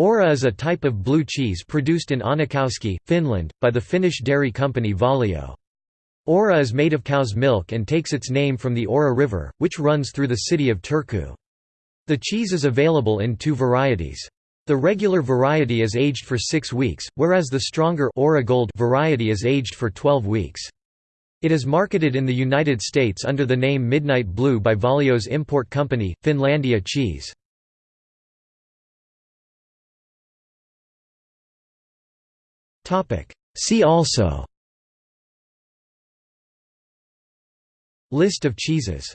Aura is a type of blue cheese produced in Äänekoski, Finland, by the Finnish dairy company Valio. Aura is made of cow's milk and takes its name from the Aura River, which runs through the city of Turku. The cheese is available in two varieties. The regular variety is aged for six weeks, whereas the stronger Aura Gold variety is aged for 12 weeks. It is marketed in the United States under the name Midnight Blue by Valio's import company, Finlandia Cheese. See also. List of cheeses